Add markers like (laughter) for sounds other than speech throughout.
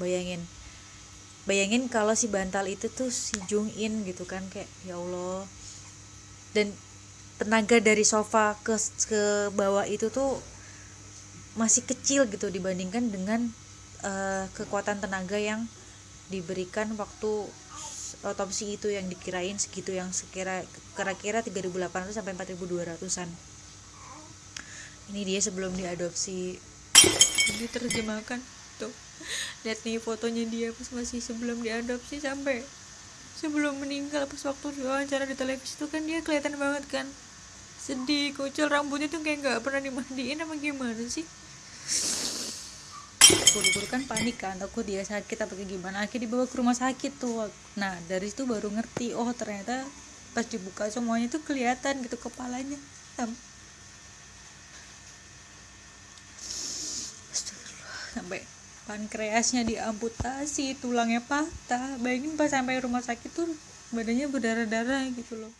bayangin. Bayangin kalau si bantal itu tuh si Jung In gitu kan kayak ya Allah. Dan tenaga dari sofa ke ke bawah itu tuh masih kecil gitu dibandingkan dengan uh, kekuatan tenaga yang diberikan waktu otopsi itu yang dikirain segitu yang sekira kira-kira 3.800 sampai 4.200an ini dia sebelum diadopsi. Diterjemahkan (laughs) lihat nih fotonya dia pas masih sebelum diadopsi sampai sebelum meninggal pas waktu wawancara di televisi itu kan dia kelihatan banget kan. Sedih kucel rambutnya tuh kayak nggak pernah dimandiin apa gimana sih? Guru-guru kan panik kan aku dia sakit apa kayak gimana? Akhirnya dibawa ke rumah sakit tuh. Nah dari situ baru ngerti oh ternyata pas dibuka semuanya tuh kelihatan gitu kepalanya. Sampai pankreasnya diamputasi tulangnya patah. Bayangin pas sampai rumah sakit tuh badannya berdarah-darah gitu loh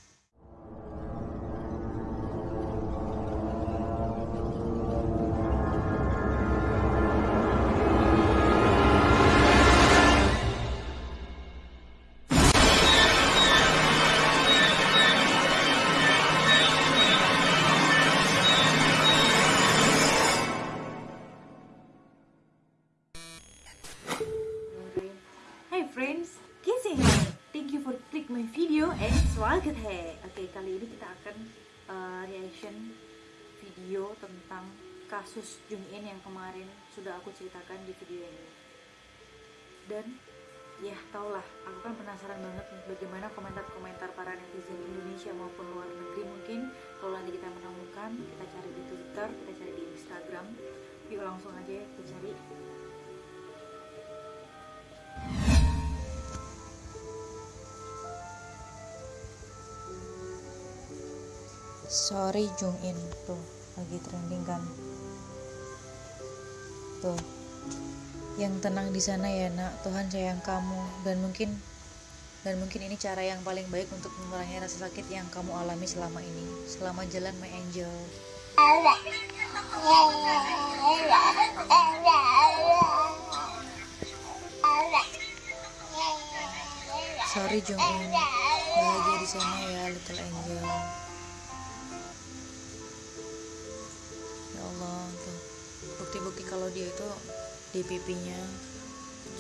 swagat he oke kali ini kita akan uh, reaction video tentang kasus Jung In yang kemarin sudah aku ceritakan di video ini. Dan ya taulah aku kan penasaran banget bagaimana komentar-komentar para netizen Indonesia maupun luar negeri mungkin. Kalau nanti kita menemukan kita cari di Twitter kita cari di Instagram. Yuk langsung aja kita cari sorry Jung In. Tuh lagi trending kan? Tuh. Yang tenang di sana ya nak. Tuhan sayang kamu. Dan mungkin dan mungkin ini cara yang paling baik untuk mengurangi rasa sakit yang kamu alami selama ini. Selama jalan my angel. Sorry Jung In. Bahagia di sana ya little angel bukti-bukti kalau dia itu di pipinya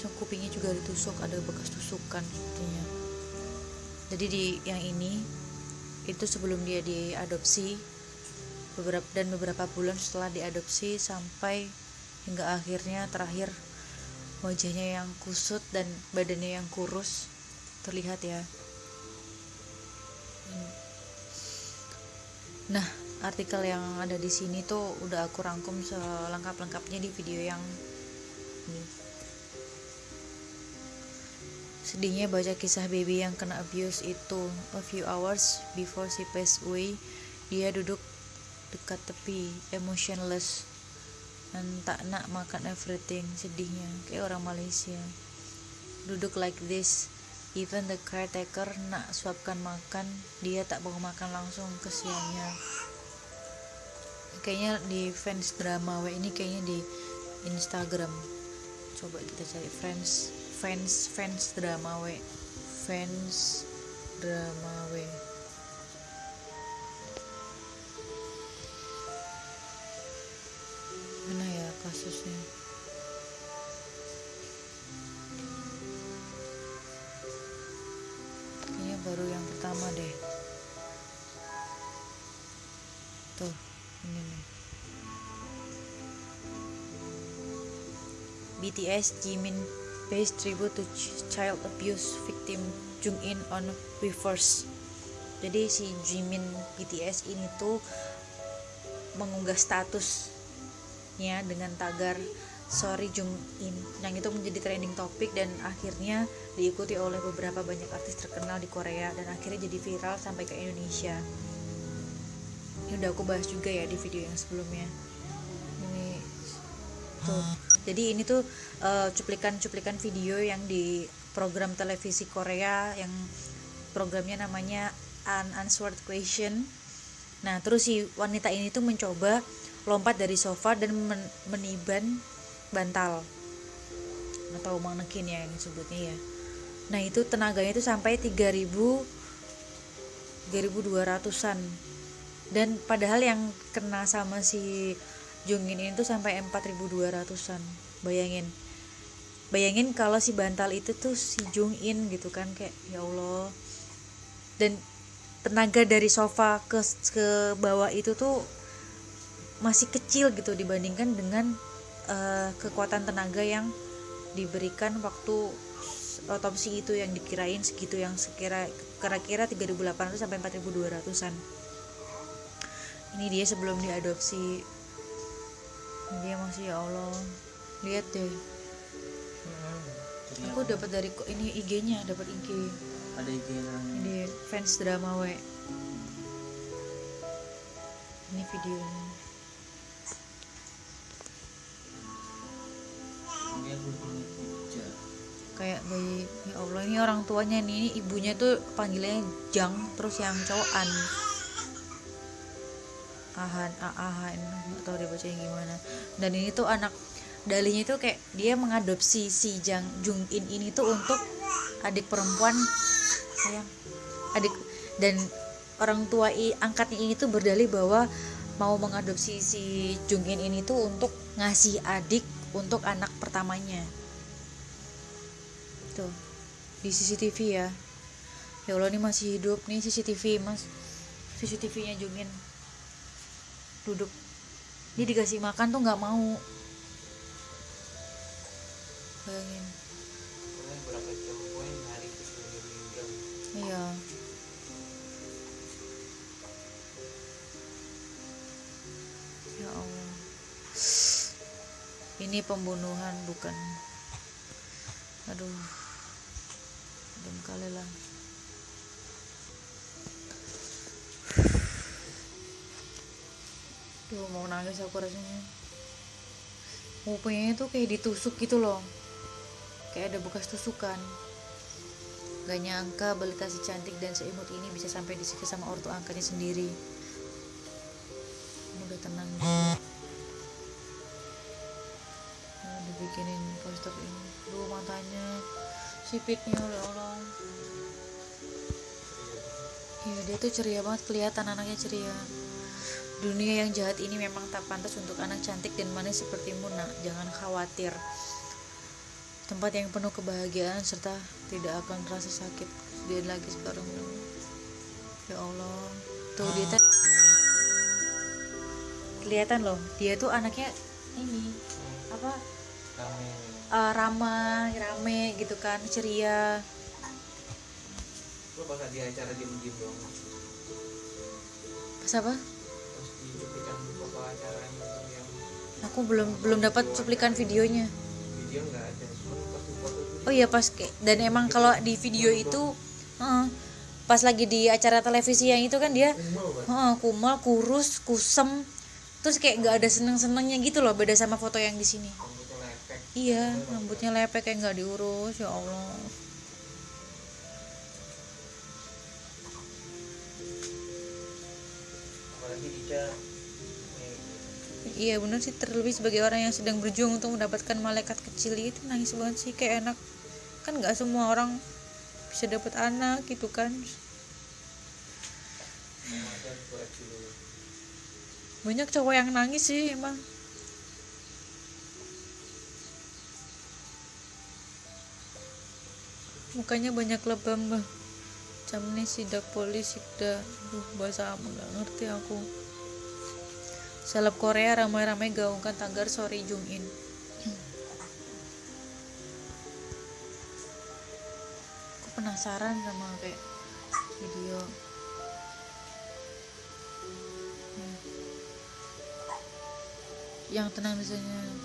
so kupingnya juga ditusuk ada bekas tusukan sepertinya. Jadi di yang ini itu sebelum dia diadopsi beberapa dan beberapa bulan setelah diadopsi sampai hingga akhirnya terakhir wajahnya yang kusut dan badannya yang kurus terlihat ya. Hmm. nah artikel yang ada di sini tuh udah aku rangkum selengkap-lengkapnya di video yang ini. Sedihnya baca kisah baby yang kena abuse itu. A few hours before she passed away dia duduk dekat tepi emotionless dan tak nak makan everything sedihnya kayak orang Malaysia. Duduk like this even the caretaker nak suapkan makan dia tak mau makan langsung kesiannya kayaknya di fans drama W ini kayaknya di Instagram. Coba kita cari fans fans fans drama W. Fans drama W. Mana ya kasusnya? Kayaknya baru yang pertama deh. Tuh ini BTS Jimin pays tribute to child abuse victim Jung In on Weverse jadi si Jimin BTS ini tuh mengunggah statusnya dengan tagar sorry Jung In yang itu menjadi trending topik dan akhirnya diikuti oleh beberapa banyak artis terkenal di Korea dan akhirnya jadi viral sampai ke Indonesia. Ini udah aku bahas juga ya di video yang sebelumnya. Ini tuh jadi ini tuh eh, cuplikan-cuplikan video yang di program televisi Korea yang programnya namanya Unanswered Question. Nah terus si wanita ini tuh mencoba lompat dari sofa dan men meniban bantal. Atau manekin ya yang disebutnya ya. Nah itu tenaganya itu sampai 3000 3200an dan padahal yang kena sama si Jungin ini tuh sampai 4200an bayangin. Bayangin kalau si bantal itu tuh si Jungin gitu kan kayak ya Allah. Dan tenaga dari sofa ke ke bawah itu tuh masih kecil gitu dibandingkan dengan uh, kekuatan tenaga yang diberikan waktu otopsi itu yang dikirain segitu yang sekira kira-kira 3800 sampai 4200-an ini dia sebelum diadopsi dia masih ya Allah. Lihat deh. Hmm, aku dapat dari ini IG-nya dapat IG. Ada IG ini fans drama we. Ini videonya. Kayak bayi ya Allah ini orang tuanya nih. Ini ibunya tuh panggilnya Jang terus yang cowok An Ahan Ahan. Atau baca gimana. Dan ini tuh anak dalinya itu kayak dia mengadopsi si Jang Jung In ini tuh untuk adik perempuan. Sayang. Adik dan orang tua i, angkatnya ini tuh berdalih bahwa mau mengadopsi si Jung In ini tuh untuk ngasih adik untuk anak pertamanya. Tuh. Di CCTV ya. Ya Allah ini masih hidup nih CCTV mas. CCTV nya Jungin duduk. Ini dikasih makan tuh nggak mau. Bayangin. Iya. Ya Allah. Ini pembunuhan bukan. Aduh. Dem kali lah Duh mau nangis aku rasanya. Mupanya tuh kayak ditusuk gitu loh. Kayak ada bekas tusukan. Gak nyangka balita si cantik dan seimut ini bisa sampai disiksa sama ortu angkanya sendiri. Udah tenang. Nah, Dibikinin poster ini. Duh matanya. Sipitnya oleh Allah. Ya dia tuh ceria banget. Kelihatan anaknya ceria dunia yang jahat ini memang tak pantas untuk anak cantik dan manis sepertimu nak jangan khawatir. Tempat yang penuh kebahagiaan serta tidak akan terasa sakit. Dia lagi sekarang. Ya Allah. Tuh dia tuh kelihatan loh dia tuh anaknya ini apa? Uh, ramah rame gitu kan ceria. Lo pas di acara diem diem dong. Pas apa yang aku belum belum dapat cuplikan videonya. video nggak ada foto oh iya pas kayak dan emang kalau di video itu uh, pas lagi di acara televisi yang itu kan dia uh, kumal kurus kusem terus kayak nggak ada seneng senengnya gitu loh beda sama foto yang di sini. Iya rambutnya lepek kayak nggak diurus ya allah iya benar sih. Terlebih sebagai orang yang sedang berjuang untuk mendapatkan malaikat kecil itu nangis banget sih. Kayak enak. Kan nggak semua orang bisa dapat anak gitu kan. Banyak cowok yang nangis sih emang. Mukanya banyak lebam bah. Nih sidak polisi duh bahasa apa nggak ngerti aku seleb Korea ramai-ramai gaungkan tagar sorry Jung In aku penasaran sama kayak video. Hmm. yang tenang misalnya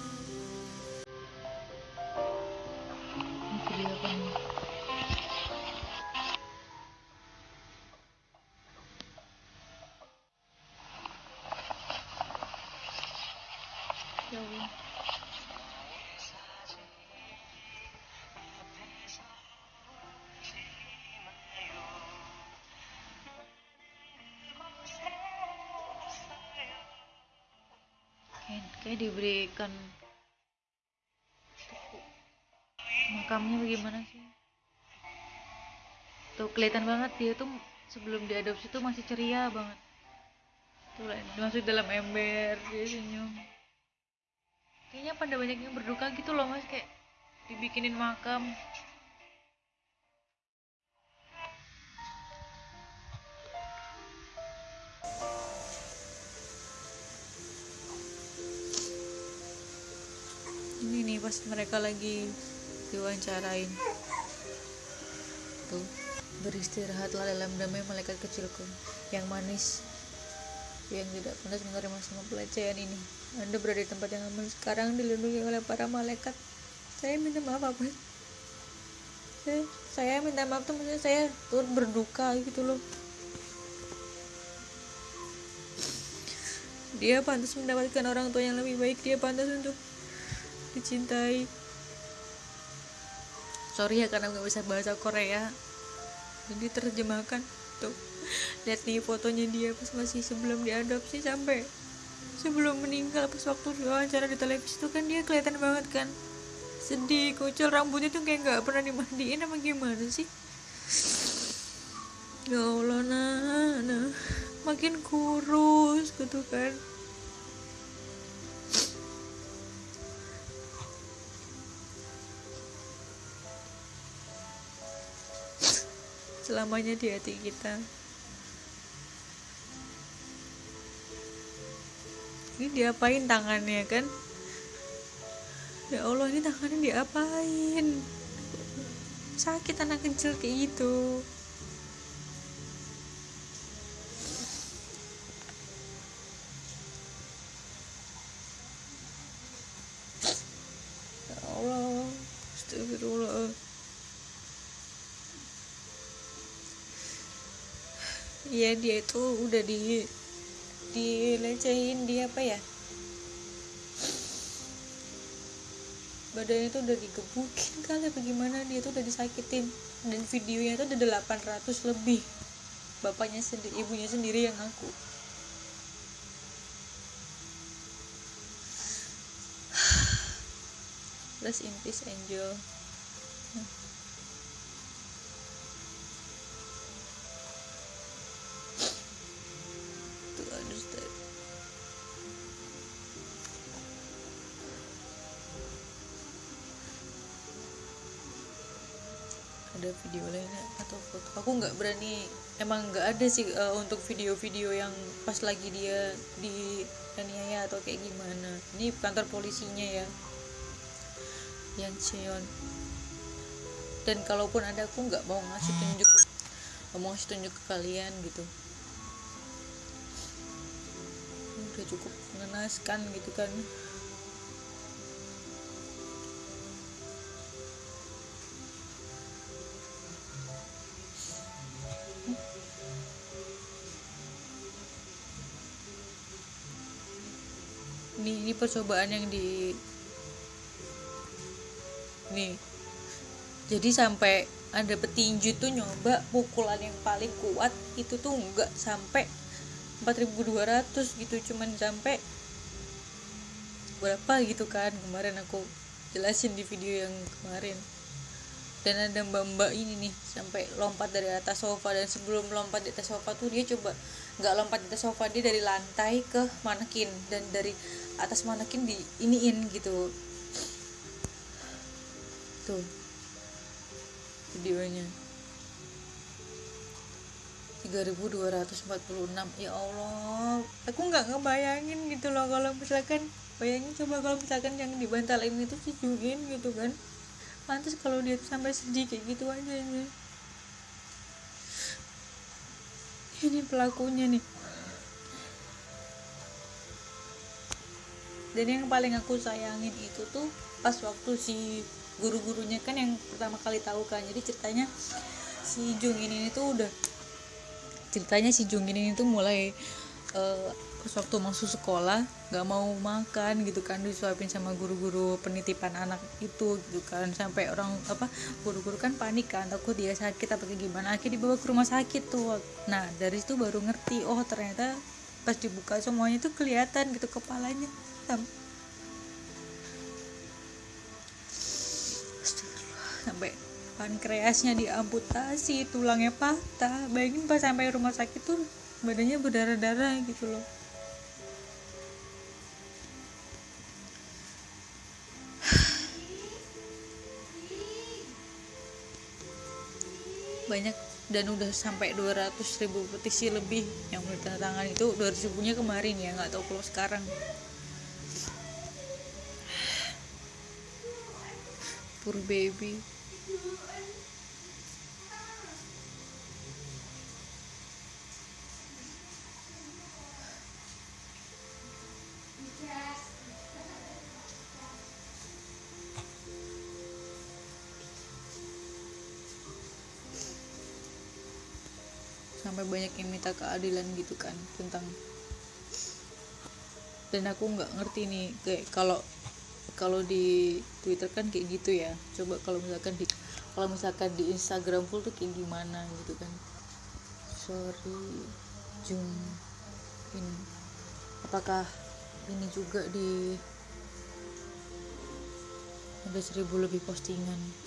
kayak diberikan makamnya bagaimana sih? Tuh kelihatan banget dia tuh sebelum diadopsi tuh masih ceria banget. Tuh masuk dalam ember dia senyum. Kayaknya pada banyak yang berduka gitu loh mas kayak dibikinin makam pas mereka lagi diwawancarain. Tuh. Beristirahatlah dalam damai malaikat kecilku. Yang manis. Yang tidak pernah menerima semua pelecehan ini. Anda berada di tempat yang aman. Sekarang dilindungi oleh para malaikat. Saya minta maaf apa saya, saya minta maaf tuh. Maksudnya saya turut berduka gitu loh. Dia pantas mendapatkan orang tua yang lebih baik. Dia pantas untuk dicintai. Sorry ya karena nggak bisa bahasa Korea. Jadi terjemahkan tuh. Lihat nih fotonya dia pas masih sebelum diadopsi sampai sebelum meninggal pas waktu diwawancara di televisi tuh kan dia kelihatan banget kan. Sedih kucel rambutnya tuh kayak nggak pernah dimandiin apa gimana sih? Ya Allah nah, nah. Makin kurus gitu kan selamanya di hati kita. Ini diapain tangannya kan? Ya Allah ini tangannya diapain? Sakit anak kecil kayak gitu Iya dia itu udah di dilecehin dia apa ya? Badannya tuh udah digebukin kali apa gimana dia tuh udah disakitin. Dan videonya tuh udah 800 lebih. Bapaknya sendiri ibunya sendiri yang ngaku. (sighs) Rest in peace angel. To Ada video lainnya atau foto? Aku nggak berani, emang nggak ada sih uh, untuk video-video yang pas lagi dia di aniaya atau kayak gimana. Ini kantor polisinya ya, yang Cheon. Dan kalaupun ada, aku nggak mau ngasih tunjuk, mau ngasih tunjuk ke kalian gitu. udah cukup mengenaskan gitu kan percobaan yang di nih. Jadi sampai ada petinju tuh nyoba pukulan yang paling kuat itu tuh enggak sampai 4200 gitu cuman sampai berapa gitu kan kemarin aku jelasin di video yang kemarin dan ada mbak-mbak ini nih sampai lompat dari atas sofa. Dan sebelum lompat di atas sofa tuh dia coba nggak lompat di atas sofa dia dari lantai ke manekin. Dan dari atas manekin di iniin gitu. Tuh. Videonya. 3246 ya Allah. Aku nggak ngebayangin gitu loh kalau misalkan bayangin coba kalau misalkan yang dibantalin itu si Jungin gitu kan pantas kalau dia sampai sedih kayak gitu aja ini ini pelakunya nih. Dan yang paling aku sayangin itu tuh pas waktu si guru-gurunya kan yang pertama kali tahu kan. Jadi ceritanya si Jung ini tuh udah ceritanya si Jungin ini tuh mulai uh, pas waktu masuk sekolah nggak mau makan gitu kan disuapin sama guru-guru penitipan anak itu gitu kan. Sampai orang apa guru-guru kan panik kan takut dia sakit apa kayak gimana. Akhirnya dibawa ke rumah sakit tuh. Nah dari situ baru ngerti oh ternyata pas dibuka semuanya tuh kelihatan gitu kepalanya sampai pankreasnya diamputasi tulangnya patah. Bayangin pas sampai rumah sakit tuh badannya berdarah-darah gitu loh banyak dan udah sampai 200 ribu petisi lebih yang udah tanda tangan itu 200 ribunya kemarin ya nggak tahu kalau sekarang. (sighs) Poor baby sampai banyak yang minta keadilan gitu kan tentang dan aku nggak ngerti nih kayak kalau kalau di Twitter kan kayak gitu ya. Coba kalau misalkan di kalau misalkan di Instagram full tuh kayak gimana gitu kan. Sorry Jung ini apakah ini juga di ada seribu lebih postingan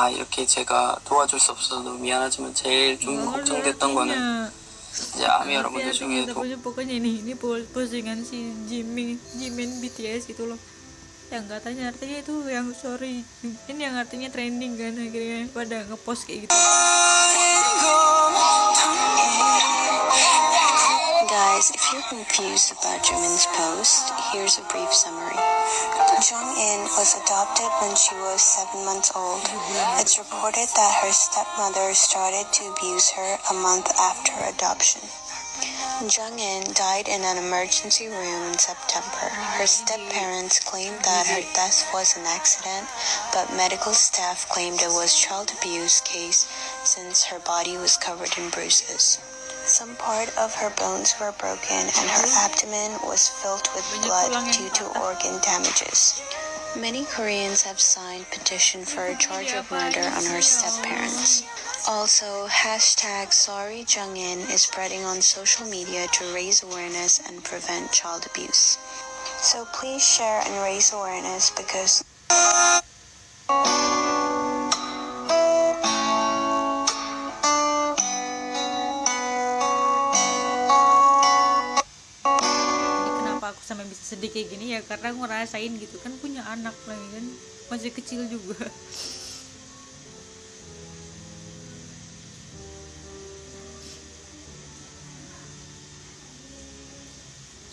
뭐 다 이렇게 제가 도와줄 수 없어서 너무 미안하지만 제일 좀 걱정됐던 거는 이제 아미 여러분들 중에도 pokoknya, pokoknya ini ini po- postingan si Jimin Jimin BTS gitu loh yang katanya artinya itu yang sorry ini yang artinya trending kan akhirnya pada ngepost kayak gitu Guys, if you're confused about Jimin's post, here's a brief summary. Jung-in was adopted when she was seven months old. It's reported that her stepmother started to abuse her a month after adoption. Jung-in died in an emergency room in September. Her step-parents claimed that her death was an accident, but medical staff claimed it was child abuse case since her body was covered in bruises. Some part of her bones were broken and her abdomen was filled with blood due to organ damages. Many Koreans have signed petition for a charge of murder on her step-parents. Also, hashtag sorry Jungin is spreading on social media to raise awareness and prevent child abuse. So please share and raise awareness because sampai bisa sedih kayak gini ya karena aku ngerasain gitu. Kan punya anak lagi kan masih kecil juga.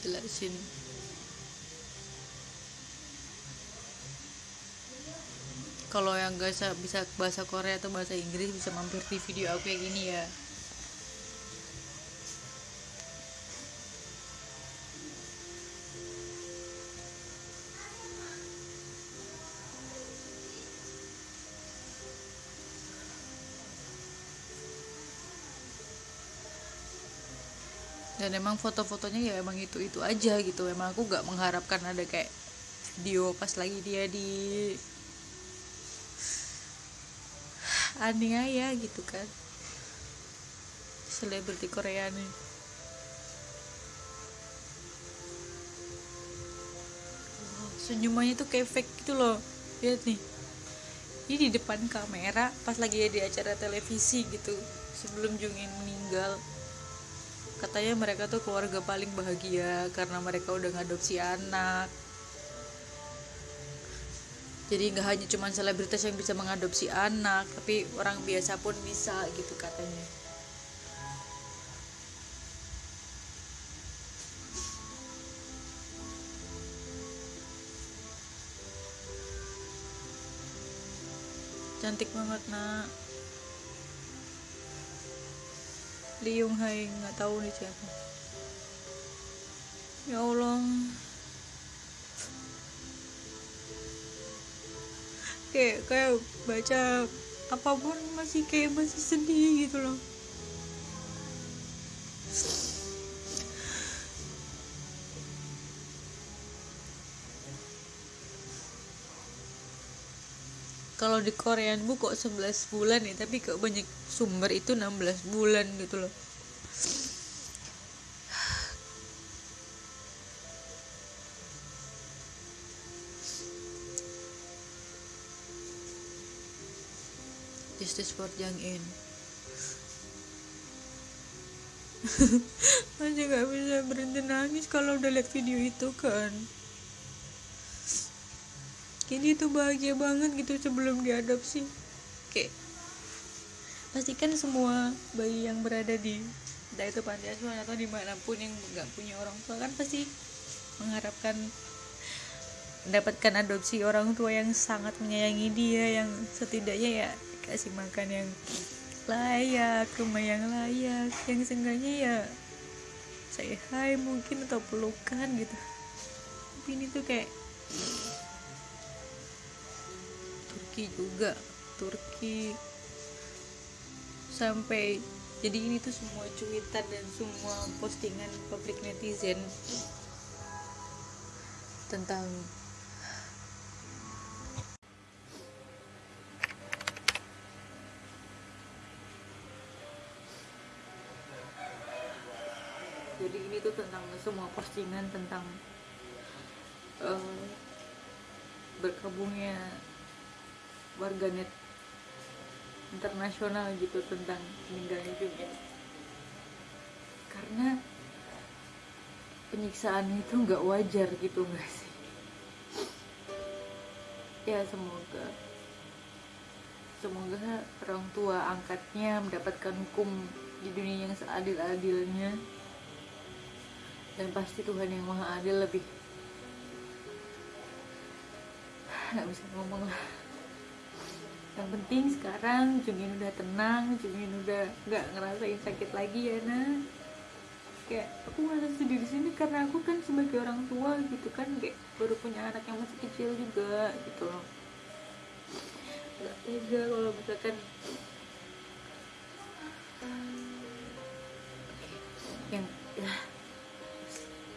Jelasin kalau yang gak bisa, bahasa Korea atau bahasa Inggris bisa mampir di video aku kayak gini ya dan emang foto-fotonya ya emang itu itu aja gitu. Emang aku gak mengharapkan ada kayak video pas lagi dia di aniaya gitu kan. Selebriti Korea nih senyumannya tuh kayak fake gitu loh. Lihat nih. Ini di depan kamera pas lagi di acara televisi gitu. Sebelum Jungin meninggal katanya mereka tuh keluarga paling bahagia karena mereka udah ngadopsi anak. Jadi nggak hanya cuman selebritas yang bisa mengadopsi anak tapi orang biasa pun bisa gitu katanya. Cantik banget nak Liung Hai nggak tahu nih siapa. Ya Allah. Kayak kayak baca apa pun masih kayak masih sedih gitu loh kalau di Korean bu kok 11 bulan ya tapi kok banyak sumber itu 16 bulan gitu loh. Justice for Jang In. (laughs) Masih gak bisa berhenti nangis kalau udah lihat video itu kan Kini tuh bahagia banget gitu sebelum diadopsi. Kayak pastikan semua bayi yang berada di entah itu panti asuhan atau di mana pun yang nggak punya orang tua kan pasti mengharapkan mendapatkan adopsi orang tua yang sangat menyayangi dia yang setidaknya ya kasih makan yang layak rumah yang layak yang seenggaknya ya saya hai mungkin atau pelukan gitu. Tapi ini tuh kayak Turki juga. Turki. Sampai jadi ini tuh semua cuitan dan semua postingan publik netizen tentang jadi ini tuh tentang semua postingan tentang uh, berkabungnya warganet internasional gitu tentang meninggalnya juga karena penyiksaan itu nggak wajar gitu nggak sih? Ya semoga. Semoga orang tua angkatnya mendapatkan hukum di dunia yang seadil-adilnya. Dan pasti Tuhan yang maha adil lebih. Nggak bisa ngomong lah yang penting sekarang Jungin udah tenang Jungin udah nggak ngerasain sakit lagi ya nah kayak aku ngerasa sedih di sini karena aku kan sebagai orang tua gitu kan kayak baru punya anak yang masih kecil juga gitu loh. Nggak tega kalau misalkan. Yang ya,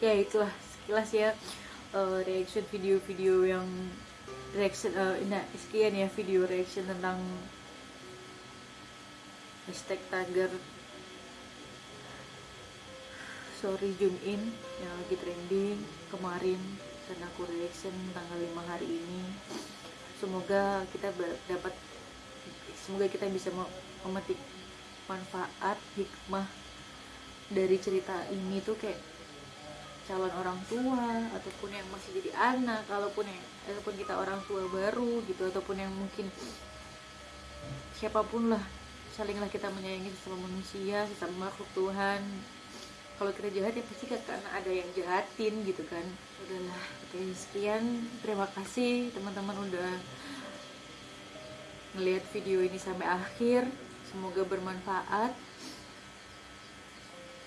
ya itulah. Sekilas ya uh, reaction video-video yang reaction uh, nah sekian ya video reaction tentang hashtag tagar. Sorry Jun In yang lagi trending kemarin dan aku reaction tanggal 5 hari ini. Semoga kita dapat semoga kita bisa memetik manfaat hikmah dari cerita ini tuh kayak calon orang tua ataupun yang masih jadi anak kalaupun yang ataupun kita orang tua baru gitu ataupun yang mungkin siapa pun lah salinglah kita menyayangi sesama manusia sesama makhluk Tuhan. Kalau kita jahat ya pasti kan karena ada yang jahatin gitu kan. Udahlah. Oke sekian. Terima kasih teman-teman udah ngelihat video ini sampai akhir. Semoga bermanfaat.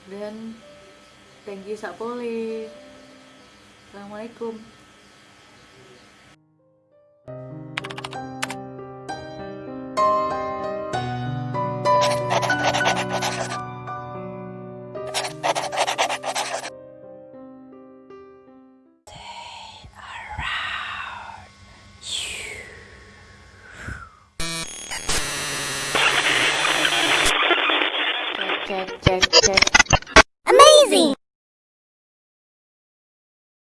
Dan thank you Sapole Assalamualaikum